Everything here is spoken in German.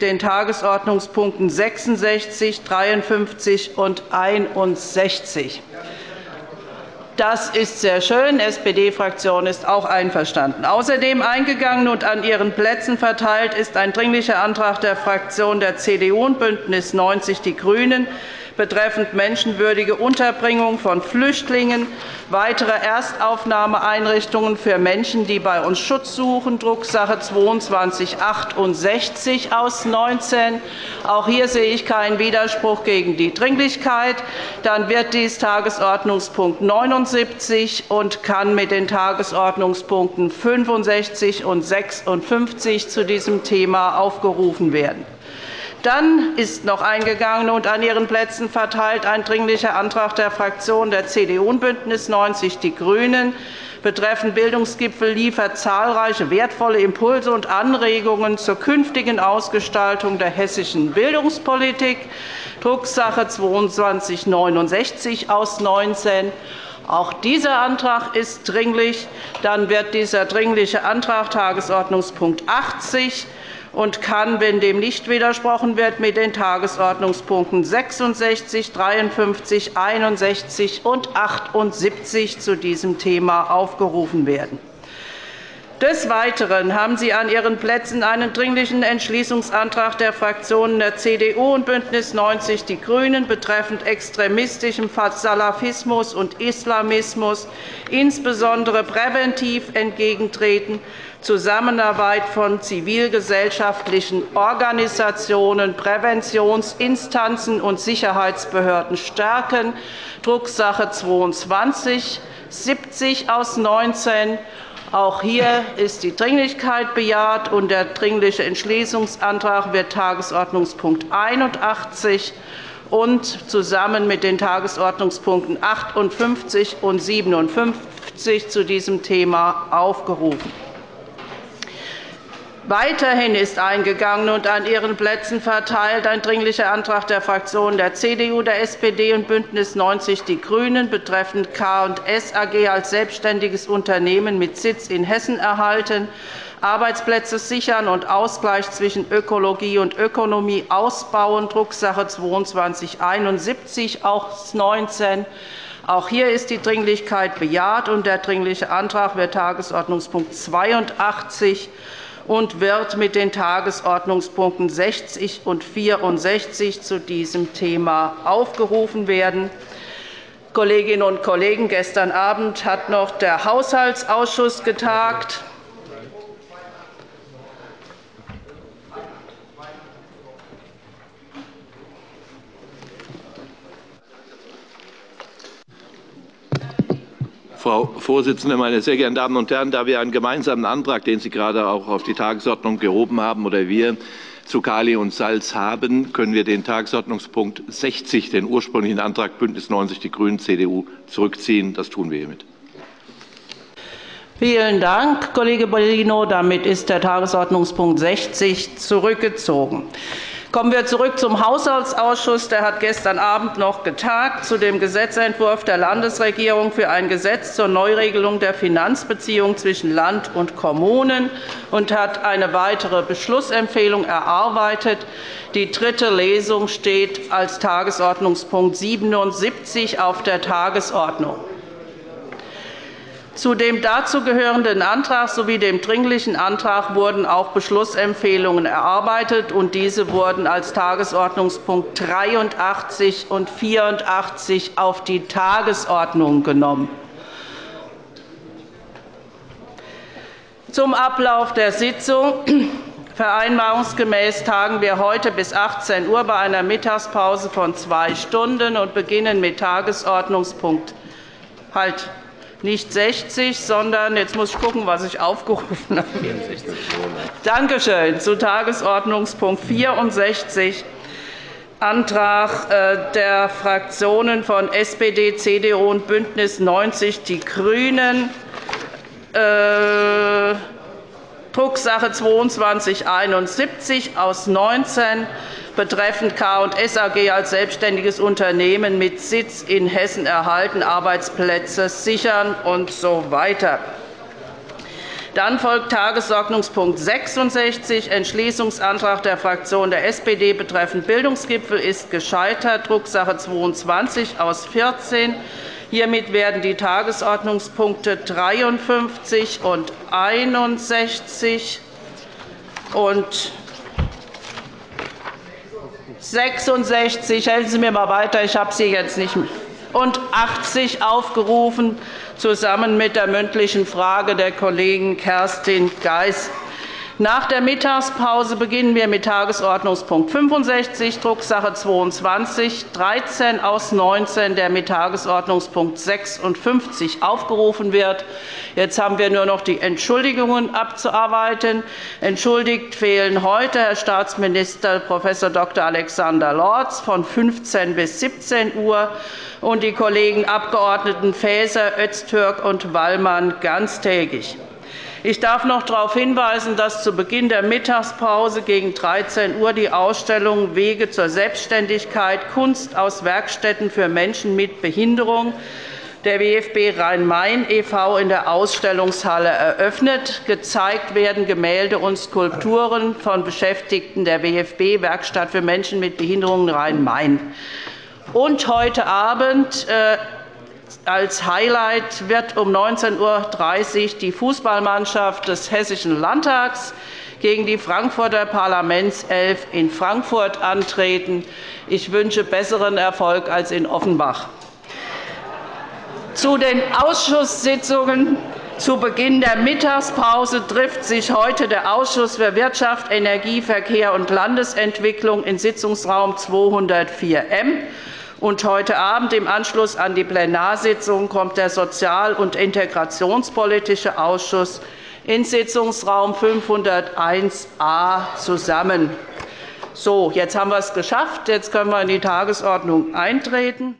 den Tagesordnungspunkten 66, 53 und 61. Das ist sehr schön. Die SPD-Fraktion ist auch einverstanden. Außerdem eingegangen und an Ihren Plätzen verteilt ist ein Dringlicher Antrag der Fraktionen der CDU und BÜNDNIS 90 die GRÜNEN betreffend menschenwürdige Unterbringung von Flüchtlingen, weitere Erstaufnahmeeinrichtungen für Menschen, die bei uns Schutz suchen, Drucksache 2268 aus 19. Auch hier sehe ich keinen Widerspruch gegen die Dringlichkeit. Dann wird dies Tagesordnungspunkt 79 und kann mit den Tagesordnungspunkten 65 und 56 zu diesem Thema aufgerufen werden. Dann ist noch eingegangen und an Ihren Plätzen verteilt ein Dringlicher Antrag der Fraktionen der CDU und BÜNDNIS 90 die GRÜNEN betreffend Bildungsgipfel liefert zahlreiche wertvolle Impulse und Anregungen zur künftigen Ausgestaltung der hessischen Bildungspolitik, Drucksache 2269 aus 19. Auch dieser Antrag ist dringlich. Dann wird dieser Dringliche Antrag Tagesordnungspunkt 80 und kann, wenn dem nicht widersprochen wird, mit den Tagesordnungspunkten 66, 53, 61 und 78 zu diesem Thema aufgerufen werden. Des Weiteren haben Sie an Ihren Plätzen einen Dringlichen Entschließungsantrag der Fraktionen der CDU und BÜNDNIS 90 die GRÜNEN betreffend extremistischem Salafismus und Islamismus, insbesondere präventiv entgegentreten, Zusammenarbeit von zivilgesellschaftlichen Organisationen, Präventionsinstanzen und Sicherheitsbehörden stärken, Drucksache 22 70 aus 19 auch hier ist die Dringlichkeit bejaht, und der Dringliche Entschließungsantrag wird Tagesordnungspunkt 81 und zusammen mit den Tagesordnungspunkten 58 und 57 zu diesem Thema aufgerufen. Weiterhin ist eingegangen und an Ihren Plätzen verteilt ein Dringlicher Antrag der Fraktionen der CDU, der SPD und BÜNDNIS 90 die GRÜNEN betreffend K&S AG als selbstständiges Unternehmen mit Sitz in Hessen erhalten, Arbeitsplätze sichern und Ausgleich zwischen Ökologie und Ökonomie ausbauen, Drucksache 2271 aus 19. Auch hier ist die Dringlichkeit bejaht, und der Dringliche Antrag wird Tagesordnungspunkt 82 und wird mit den Tagesordnungspunkten 60 und 64 zu diesem Thema aufgerufen werden. Kolleginnen und Kollegen, gestern Abend hat noch der Haushaltsausschuss getagt. Frau Vorsitzende, meine sehr geehrten Damen und Herren! Da wir einen gemeinsamen Antrag, den Sie gerade auch auf die Tagesordnung gehoben haben, oder wir zu Kali und Salz haben, können wir den Tagesordnungspunkt 60, den ursprünglichen Antrag BÜNDNIS 90 die GRÜNEN, CDU, zurückziehen. Das tun wir hiermit. Vielen Dank, Kollege Bellino. Damit ist der Tagesordnungspunkt 60 zurückgezogen. Kommen wir zurück zum Haushaltsausschuss. Der hat gestern Abend noch getagt zu dem Gesetzentwurf der Landesregierung für ein Gesetz zur Neuregelung der Finanzbeziehungen zwischen Land und Kommunen und hat eine weitere Beschlussempfehlung erarbeitet. Die dritte Lesung steht als Tagesordnungspunkt 77 auf der Tagesordnung. Zu dem dazugehörenden Antrag sowie dem Dringlichen Antrag wurden auch Beschlussempfehlungen erarbeitet, und diese wurden als Tagesordnungspunkt 83 und 84 auf die Tagesordnung genommen. Zum Ablauf der Sitzung. Vereinbarungsgemäß tagen wir heute bis 18 Uhr bei einer Mittagspause von zwei Stunden und beginnen mit Tagesordnungspunkt halt nicht 60, sondern jetzt muss ich gucken, was ich aufgerufen habe. 64. Danke schön. Zu Tagesordnungspunkt 64 Antrag äh, der Fraktionen von SPD, CDU und BÜNDNIS 90 die GRÜNEN. Äh, Drucksache 2271 aus 19 betreffend K&S AG als selbstständiges Unternehmen mit Sitz in Hessen erhalten, Arbeitsplätze sichern usw. So Dann folgt Tagesordnungspunkt 66, Entschließungsantrag der Fraktion der SPD betreffend Bildungsgipfel ist gescheitert, Drucksache 22 aus 14. Hiermit werden die Tagesordnungspunkte 53 und 61 und 66, helfen Sie mir mal weiter, ich habe sie jetzt nicht und 80 aufgerufen, zusammen mit der mündlichen Frage der Kollegin Kerstin Geis. Nach der Mittagspause beginnen wir mit Tagesordnungspunkt 65, Drucksache 22, 13 aus 19, der mit Tagesordnungspunkt 56 aufgerufen wird. Jetzt haben wir nur noch die Entschuldigungen abzuarbeiten. Entschuldigt fehlen heute Herr Staatsminister Prof. Dr. Alexander Lorz von 15 bis 17 Uhr und die Kollegen Abg. Faeser, Öztürk und Wallmann ganztägig. Ich darf noch darauf hinweisen, dass zu Beginn der Mittagspause gegen 13 Uhr die Ausstellung Wege zur Selbstständigkeit – Kunst aus Werkstätten für Menschen mit Behinderung der WFB Rhein-Main e.V. in der Ausstellungshalle eröffnet. Gezeigt werden Gemälde und Skulpturen von Beschäftigten der WFB Werkstatt für Menschen mit Behinderungen Rhein-Main. Und heute Abend äh, als Highlight wird um 19.30 Uhr die Fußballmannschaft des Hessischen Landtags gegen die Frankfurter Parlamentself in Frankfurt antreten. Ich wünsche besseren Erfolg als in Offenbach. Zu den Ausschusssitzungen zu Beginn der Mittagspause trifft sich heute der Ausschuss für Wirtschaft, Energie, Verkehr und Landesentwicklung in Sitzungsraum 204m. Und heute Abend im Anschluss an die Plenarsitzung kommt der Sozial- und Integrationspolitische Ausschuss in Sitzungsraum 501a zusammen. So, jetzt haben wir es geschafft. Jetzt können wir in die Tagesordnung eintreten.